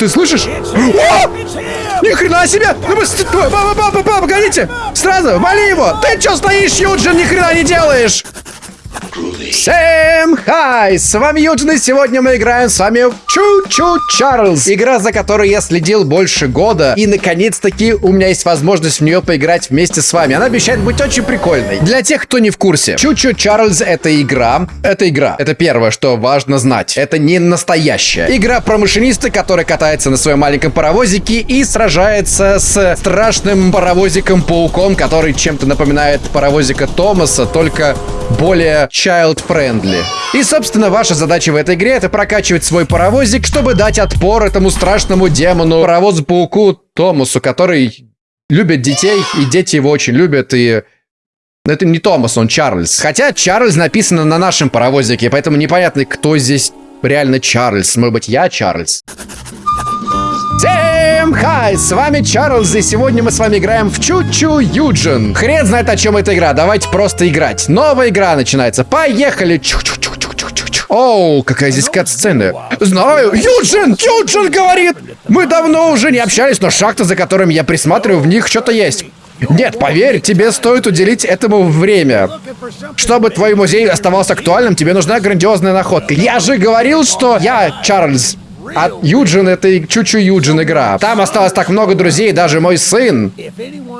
Ты слышишь? О! Ни хрена себе! Ну. Папа, папа, папа, погодите! Сразу, вали его! Ты чё стоишь, Юджин, ни хрена не делаешь? Всем хай! С вами Юджин, и сегодня мы играем с вами в Чу-Чу Чарльз. Игра, за которой я следил больше года. И, наконец-таки, у меня есть возможность в нее поиграть вместе с вами. Она обещает быть очень прикольной. Для тех, кто не в курсе, Чу-Чу Чарльз — это игра. Это игра. Это первое, что важно знать. Это не настоящая. Игра про машиниста, который катается на своем маленьком паровозике и сражается с страшным паровозиком-пауком, который чем-то напоминает паровозика Томаса, только более child-friendly. И, собственно, ваша задача в этой игре это прокачивать свой паровозик, чтобы дать отпор этому страшному демону, паровозу-пауку Томасу, который любит детей, и дети его очень любят, и... Это не Томас, он Чарльз. Хотя Чарльз написано на нашем паровозике, поэтому непонятно, кто здесь реально Чарльз. Может быть, я Чарльз? Всем хай, с вами Чарльз, и сегодня мы с вами играем в Чу-Чу Юджин. Хрен знает, о чем эта игра, давайте просто играть. Новая игра начинается, поехали. Оу, какая здесь кат-сцена. Знаю, Юджин, Юджин говорит. Мы давно уже не общались, но шахта, за которыми я присматриваю, в них что-то есть. Нет, поверь, тебе стоит уделить этому время. Чтобы твой музей оставался актуальным, тебе нужна грандиозная находка. Я же говорил, что я Чарльз. А Юджин это чуть-чуть Юджин игра. Там осталось так много друзей, даже мой сын.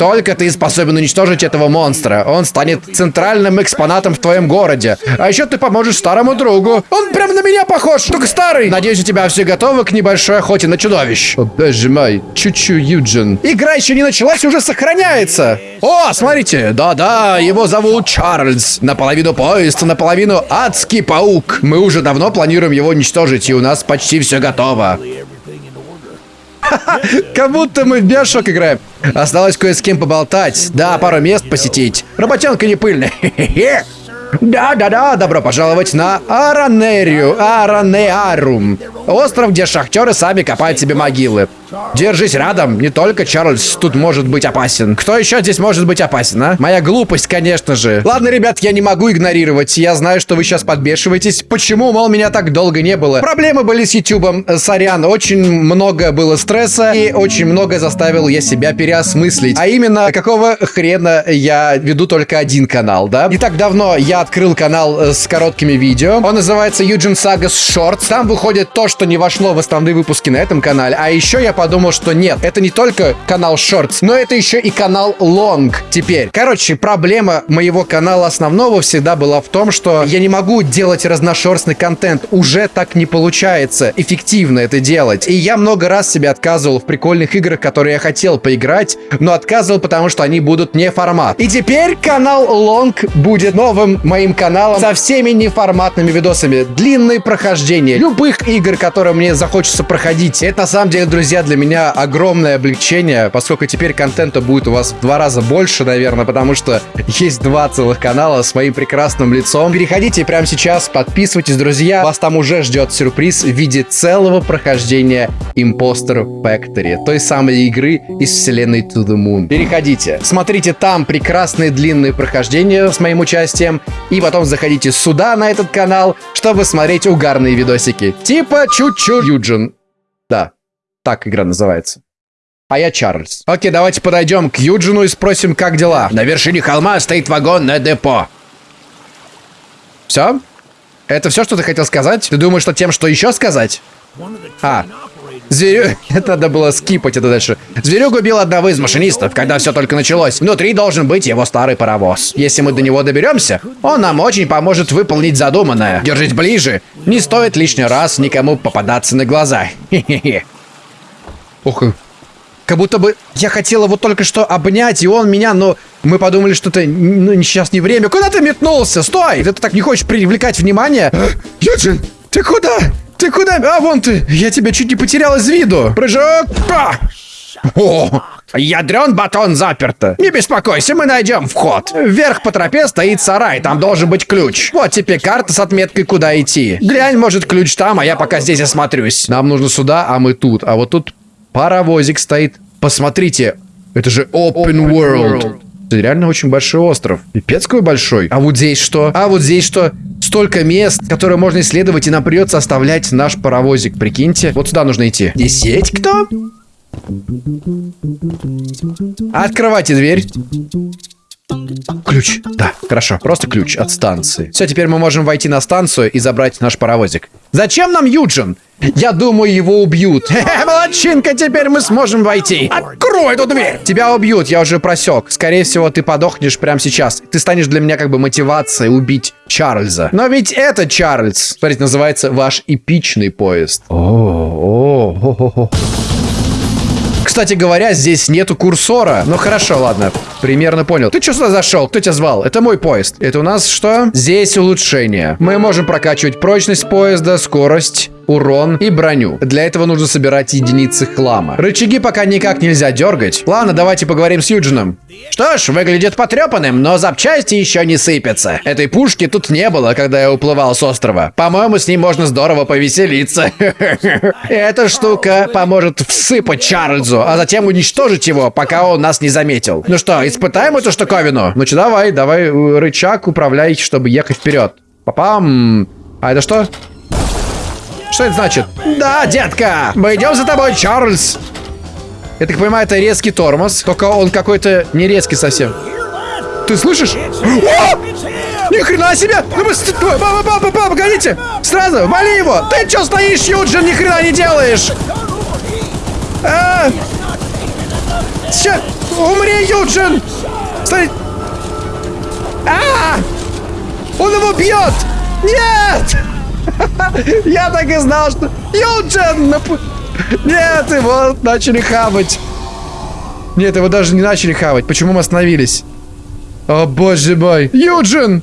Только ты способен уничтожить этого монстра. Он станет центральным экспонатом в твоем городе. А еще ты поможешь старому другу. Он прям на меня похож, только старый. Надеюсь, у тебя все готово к небольшой охоте на чудовищ. О, боже мой, чуть-чуть Юджин. Игра еще не началась, уже сохраняется. О, смотрите, да-да, его зовут Чарльз. Наполовину поезд, наполовину адский паук. Мы уже давно планируем его уничтожить, и у нас почти все готово. Как будто мы в Биошок играем. Осталось кое с кем поболтать. Да, пару мест посетить. Работенка не пыльная. Да-да-да, добро пожаловать на Аранерию, Аранеарум. Остров, где шахтеры сами копают себе могилы. Держись рядом, не только Чарльз тут может быть опасен. Кто еще здесь может быть опасен, а? Моя глупость, конечно же. Ладно, ребят, я не могу игнорировать. Я знаю, что вы сейчас подбешиваетесь. Почему, мол, меня так долго не было? Проблемы были с ютубом. Сорян, очень много было стресса и очень много заставил я себя переосмыслить. А именно, какого хрена я веду только один канал, да? Не так давно я открыл канал э, с короткими видео. Он называется Юджин Sagas Shorts. Там выходит то, что не вошло в основные выпуски на этом канале. А еще я подумал, что нет, это не только канал Shorts, но это еще и канал Long теперь. Короче, проблема моего канала основного всегда была в том, что я не могу делать разношерстный контент. Уже так не получается эффективно это делать. И я много раз себе отказывал в прикольных играх, которые я хотел поиграть, но отказывал, потому что они будут не формат. И теперь канал Long будет новым моим каналом со всеми неформатными видосами. Длинные прохождения любых игр, которые мне захочется проходить. Это на самом деле, друзья, для меня огромное облегчение, поскольку теперь контента будет у вас в два раза больше, наверное, потому что есть два целых канала с моим прекрасным лицом. Переходите прямо сейчас, подписывайтесь, друзья. Вас там уже ждет сюрприз в виде целого прохождения Imposter Factory, той самой игры из вселенной To The Moon. Переходите, смотрите там прекрасные длинные прохождения с моим участием, и потом заходите сюда, на этот канал, чтобы смотреть угарные видосики. Типа чуть-чуть Юджин. Так игра называется. А я Чарльз. Окей, давайте подойдем к Юджину и спросим, как дела. На вершине холма стоит вагон на депо. Все? Это все, что ты хотел сказать? Ты думаешь, что тем, что еще сказать? А, Зверю... Это надо было скипать это дальше. Зверюк убил одного из машинистов, когда все только началось. Внутри должен быть его старый паровоз. Если мы до него доберемся, он нам очень поможет выполнить задуманное. Держись ближе. Не стоит лишний раз никому попадаться на глаза. Хе-хе-хе. Ух, как будто бы я хотел его только что обнять, и он меня, но мы подумали, что это ну, сейчас не время. Куда ты метнулся? Стой! Ты так не хочешь привлекать внимание? Юджин, ты куда? Ты куда? А, вон ты! Я тебя чуть не потерял из виду. Прыжок! А! О, ядрен батон заперто. Не беспокойся, мы найдем вход. Вверх по тропе стоит сарай, там должен быть ключ. Вот тебе карта с отметкой, куда идти. Глянь, может, ключ там, а я пока здесь осмотрюсь. Нам нужно сюда, а мы тут. А вот тут Паровозик стоит. Посмотрите, это же open world. Это реально очень большой остров. Пипец какой большой. А вот здесь что? А вот здесь что? Столько мест, которые можно исследовать, и нам придется оставлять наш паровозик. Прикиньте. Вот сюда нужно идти. Здесь есть кто? Открывайте дверь. Ключ. Да, хорошо. Просто ключ от станции. Все, теперь мы можем войти на станцию и забрать наш паровозик. Зачем нам Юджин? Я думаю, его убьют. Хе-хе, молодчинка, теперь мы сможем войти. Открой эту дверь. Тебя убьют, я уже просек. Скорее всего, ты подохнешь прямо сейчас. Ты станешь для меня как бы мотивацией убить Чарльза. Но ведь это Чарльз. Смотрите, называется ваш эпичный поезд. О, о, о, о, о. Кстати говоря, здесь нету курсора. Ну хорошо, ладно. Примерно понял. Ты что сюда зашел? Кто тебя звал? Это мой поезд. Это у нас что? Здесь улучшение. Мы можем прокачивать прочность поезда, скорость, урон и броню. Для этого нужно собирать единицы хлама. Рычаги пока никак нельзя дергать. Ладно, давайте поговорим с Юджином. Что ж, выглядит потрепанным, но запчасти еще не сыпятся. Этой пушки тут не было, когда я уплывал с острова. По-моему, с ней можно здорово повеселиться. Эта штука поможет всыпать Чарльзу, а затем уничтожить его, пока он нас не заметил. Ну что, испытаем эту штуковину? Ну что, давай, давай, э, рычаг управляй, чтобы ехать вперед. Папам. А это что? Что это значит? Да, детка! Мы идем за тобой, Чарльз! Я так понимаю, это резкий тормоз, только он какой-то не резкий совсем. Ты слышишь? О! Ни хрена себе! Ну. Папа, папа, папа, погодите! Сразу, вали его! Ты чё стоишь, Юджин, ни хрена не делаешь? А! Сейчас! Умри, Юджин! Стой! А! Он его бьет! Нет! Я так и знал, что... Юджин! Нет, его начали хавать. Нет, его даже не начали хавать. Почему мы остановились? О, боже мой. Юджин!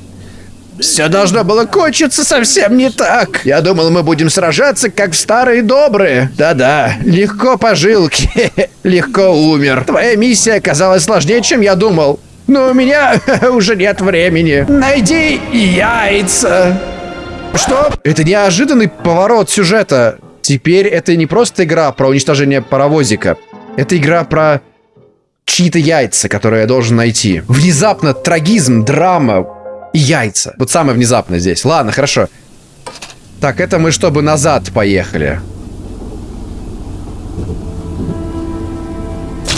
Все должно было кончиться совсем не так. Я думал, мы будем сражаться, как в старые добрые. Да-да, легко пожилки, легко умер. Твоя миссия оказалась сложнее, чем я думал. Но у меня уже нет времени. Найди яйца. Что? Это неожиданный поворот сюжета. Теперь это не просто игра про уничтожение паровозика. Это игра про чьи-то яйца, которые я должен найти. Внезапно трагизм, драма и яйца. Вот самое внезапное здесь. Ладно, хорошо. Так, это мы чтобы назад поехали.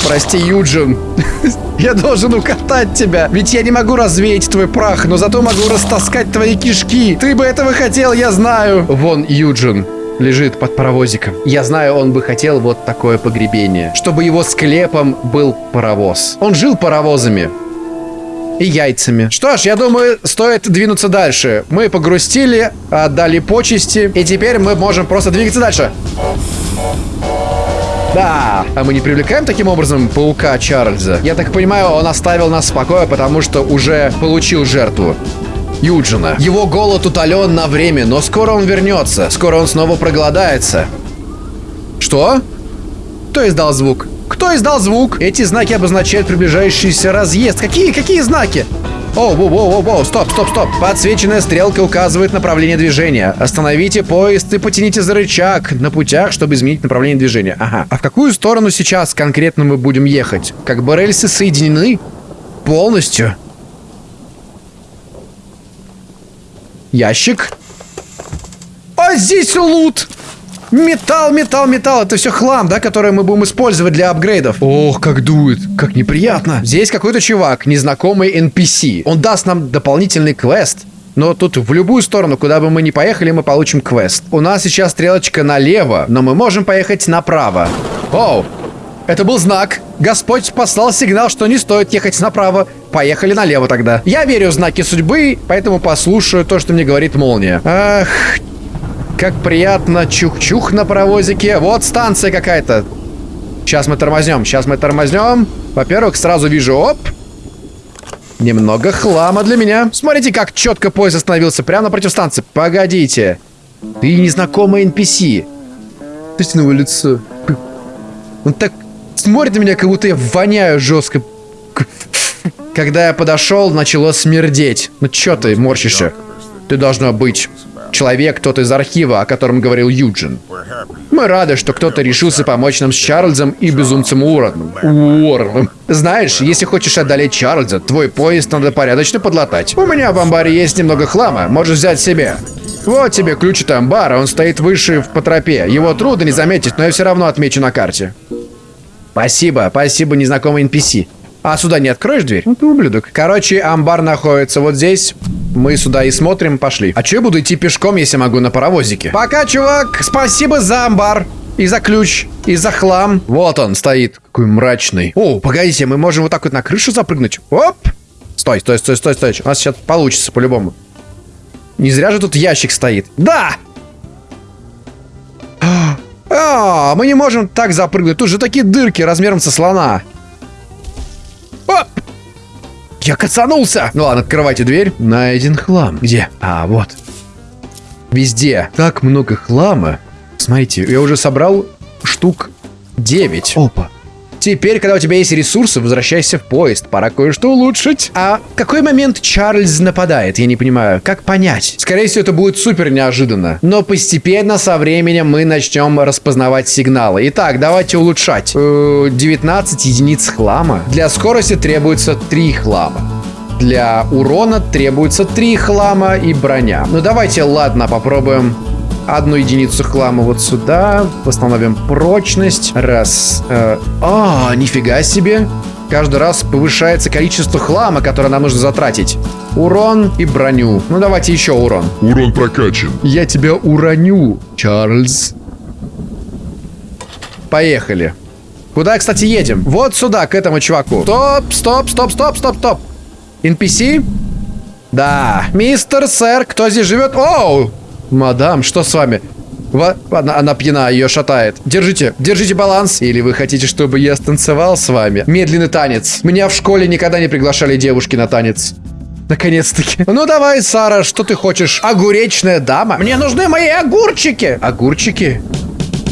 Прости, Юджин. я должен укатать тебя. Ведь я не могу развеять твой прах, но зато могу растаскать твои кишки. Ты бы этого хотел, я знаю. Вон Юджин лежит под паровозиком. Я знаю, он бы хотел вот такое погребение. Чтобы его склепом был паровоз. Он жил паровозами. И яйцами. Что ж, я думаю, стоит двинуться дальше. Мы погрустили, отдали почести, и теперь мы можем просто двигаться дальше. Да, а мы не привлекаем таким образом паука Чарльза? Я так понимаю, он оставил нас в покое, потому что уже получил жертву. Юджина. Его голод утолен на время, но скоро он вернется. Скоро он снова проголодается. Что? Кто издал звук? Кто издал звук? Эти знаки обозначают приближающийся разъезд. Какие, какие знаки? О, воу, воу, воу, стоп, стоп, стоп. Подсвеченная стрелка указывает направление движения. Остановите поезд и потяните за рычаг на путях, чтобы изменить направление движения. Ага. А в какую сторону сейчас конкретно мы будем ехать? Как бы рельсы соединены? Полностью? Ящик. А здесь лут! Металл, металл, металл. Это все хлам, да, который мы будем использовать для апгрейдов. Ох, как дует. Как неприятно. Здесь какой-то чувак, незнакомый NPC. Он даст нам дополнительный квест. Но тут в любую сторону, куда бы мы ни поехали, мы получим квест. У нас сейчас стрелочка налево, но мы можем поехать направо. Оу, это был знак. Господь послал сигнал, что не стоит ехать направо. Поехали налево тогда. Я верю в знаки судьбы, поэтому послушаю то, что мне говорит молния. Ах, как приятно. Чух-чух на паровозике. Вот станция какая-то. Сейчас мы тормознем. Сейчас мы тормознем. Во-первых, сразу вижу, оп. Немного хлама для меня. Смотрите, как четко поезд остановился прямо напротив станции. Погодите. Ты незнакомый NPC. Смотрите на его лицо. Он так смотрит на меня, как будто я воняю жестко. Когда я подошел, начало смердеть. Ну чё ты морщишься? Ты должна быть человек, кто-то из архива, о котором говорил Юджин. Мы рады, что кто-то решился помочь нам с Чарльзом и безумцем Уорреном. Уорреном. Знаешь, если хочешь одолеть Чарльза, твой поезд надо порядочно подлатать. У меня в амбаре есть немного хлама, можешь взять себе. Вот тебе ключ от амбара, он стоит выше по тропе. Его трудно не заметить, но я все равно отмечу на карте. Спасибо, спасибо, незнакомый NPC. А сюда не откроешь дверь? Ну ты ублюдок. Короче, амбар находится вот здесь. Мы сюда и смотрим, пошли. А че я буду идти пешком, если могу на паровозике? Пока, чувак, спасибо за амбар. И за ключ, и за хлам. Вот он стоит, какой мрачный. О, погодите, мы можем вот так вот на крышу запрыгнуть. Оп! Стой, стой, стой, стой, стой. У нас сейчас получится по-любому. Не зря же тут ящик стоит. Да! А, мы не можем так запрыгнуть. Тут же такие дырки размером со слона. Я кацанулся! Ну ладно, открывайте дверь. Найден хлам. Где? А, вот. Везде. Так много хлама. Смотрите, я уже собрал штук 9. Опа. Теперь, когда у тебя есть ресурсы, возвращайся в поезд. Пора кое-что улучшить. А какой момент Чарльз нападает? Я не понимаю. Как понять? Скорее всего, это будет супер неожиданно. Но постепенно, со временем, мы начнем распознавать сигналы. Итак, давайте улучшать. 19 э, единиц хлама. Для скорости требуется 3 хлама. Для урона требуется 3 хлама и броня. Ну давайте, ладно, попробуем одну единицу хлама вот сюда. Восстановим прочность. Раз. Э, а, нифига себе. Каждый раз повышается количество хлама, которое нам нужно затратить. Урон и броню. Ну, давайте еще урон. Урон прокачан. Я тебя уроню, Чарльз. Поехали. Куда, кстати, едем? Вот сюда, к этому чуваку. Стоп, стоп, стоп, стоп, стоп, стоп. NPC? Да. Мистер, сэр, кто здесь живет? Оу! Мадам, что с вами? Ва она, она пьяна, ее шатает. Держите, держите баланс. Или вы хотите, чтобы я станцевал с вами? Медленный танец. Меня в школе никогда не приглашали девушки на танец. Наконец-таки. Ну давай, Сара, что ты хочешь? Огуречная дама? Мне нужны мои огурчики. Огурчики?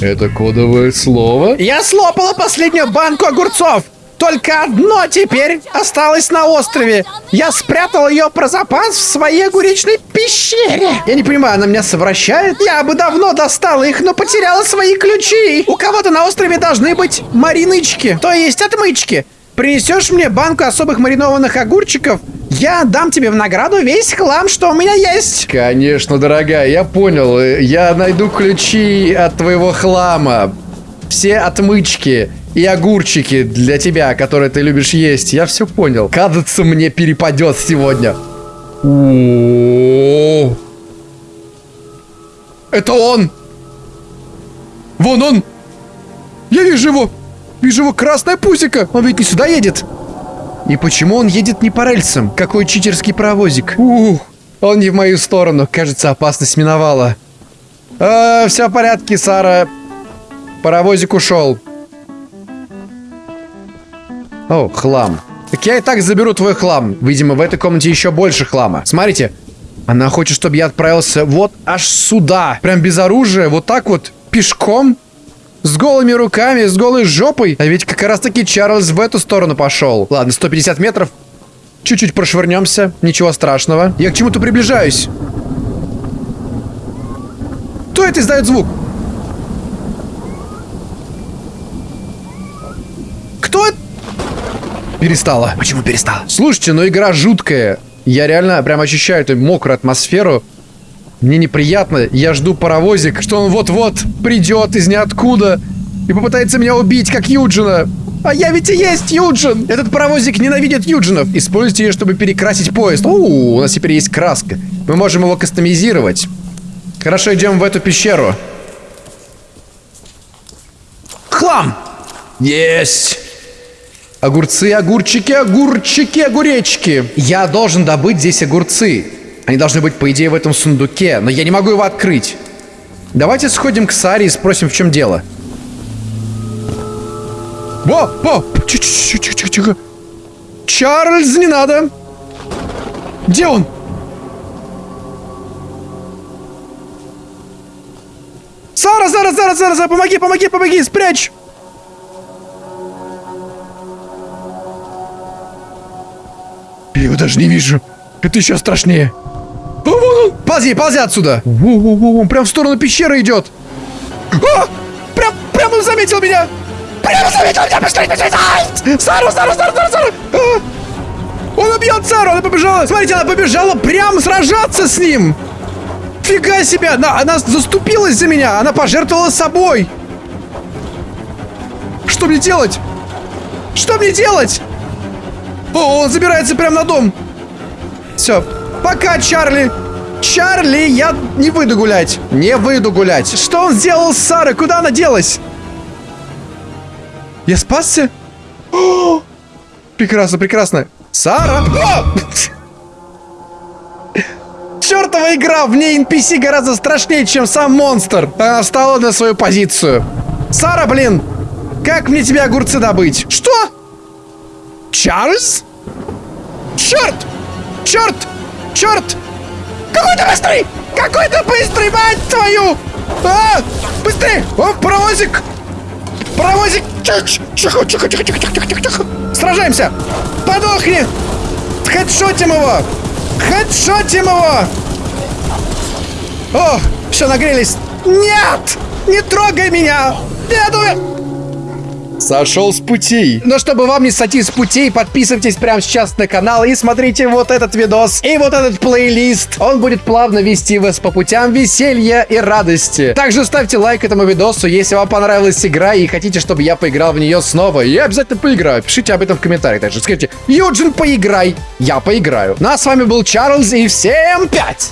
Это кодовое слово? Я слопала последнюю банку огурцов. Только одно теперь осталось на острове. Я спрятал ее про запас в своей огуречной пещере. Я не понимаю, она меня совращает? Я бы давно достала их, но потеряла свои ключи. У кого-то на острове должны быть маринычки, то есть отмычки. Принесешь мне банку особых маринованных огурчиков, я дам тебе в награду весь хлам, что у меня есть. Конечно, дорогая, я понял. Я найду ключи от твоего хлама. Все отмычки и огурчики для тебя, которые ты любишь есть. Я все понял. Кажется, мне перепадет сегодня. О Это он! Вон он! Я вижу его! Вижу его красная пусика! Он ведь не сюда едет! И почему он едет не по рельсам? Какой читерский паровозик. Ух, он не в мою сторону. Кажется, опасность миновала. А, все в порядке, Сара. Паровозик ушел. О, хлам. Так я и так заберу твой хлам. Видимо, в этой комнате еще больше хлама. Смотрите. Она хочет, чтобы я отправился вот аж сюда. Прям без оружия. Вот так вот. Пешком. С голыми руками, с голой жопой. А ведь как раз таки Чарльз в эту сторону пошел. Ладно, 150 метров. Чуть-чуть прошвырнемся. Ничего страшного. Я к чему-то приближаюсь. Кто это издает звук? Кто это? Перестала. Почему перестала? Слушайте, ну игра жуткая. Я реально прям ощущаю эту мокрую атмосферу. Мне неприятно. Я жду паровозик, что он вот-вот придет из ниоткуда и попытается меня убить, как Юджина. А я ведь и есть Юджин! Этот паровозик ненавидит Юджинов. Используйте ее, чтобы перекрасить поезд. О, у нас теперь есть краска. Мы можем его кастомизировать. Хорошо, идем в эту пещеру. Хлам! Есть! Огурцы, огурчики, огурчики, огуречки. Я должен добыть здесь огурцы. Они должны быть, по идее, в этом сундуке, но я не могу его открыть. Давайте сходим к Саре и спросим, в чем дело. Во, во, тихо, Чарльз, не надо. Где он? Сара, Сара, Сара, Сара, Сара, помоги, помоги, помоги, спрячь. Даже не вижу. Это еще страшнее. О, вон он! Ползи, ползи отсюда. Во-во-во, он прям в сторону пещеры идет. А! Прям, прям он заметил меня. Прям заметил меня, быстрее, быстрее. Ай! Сару, Сару, Сару, Сару, Сару. А! Он убьет Сару, она побежала. Смотрите, она побежала прям сражаться с ним. Фига себе, она, она заступилась за меня, она пожертвовала собой. Что мне делать? Что мне делать? О, он забирается прямо на дом. Все, пока, Чарли. Чарли, я не выйду гулять. Не выйду гулять. Что он сделал с Сарой? Куда она делась? Я спасся? О! Прекрасно, прекрасно. Сара! О! Чертова игра! В ней NPC гораздо страшнее, чем сам монстр. Она встала на свою позицию. Сара, блин! Как мне тебе огурцы добыть? Что? Чарльз? Черт! Черт! Черт! Какой ты быстрый! Какой ты быстрый, мать твою! А! Быстрее! О, паровозик! Паровозик! Тихо, тихо, тихо, тихо, тихо, тихо, тихо. Сражаемся! Подохни! Хедшотим его! Хедшотим его! О, все, нагрелись. Нет! Не трогай меня! Нет, умер! Сошел с путей. Но чтобы вам не сойти с путей, подписывайтесь прямо сейчас на канал и смотрите вот этот видос и вот этот плейлист. Он будет плавно вести вас по путям веселья и радости. Также ставьте лайк этому видосу, если вам понравилась игра и хотите, чтобы я поиграл в нее снова. Я обязательно поиграю. Пишите об этом в комментариях. Также скажите, Юджин, поиграй. Я поиграю. Ну а с вами был Чарльз и всем пять.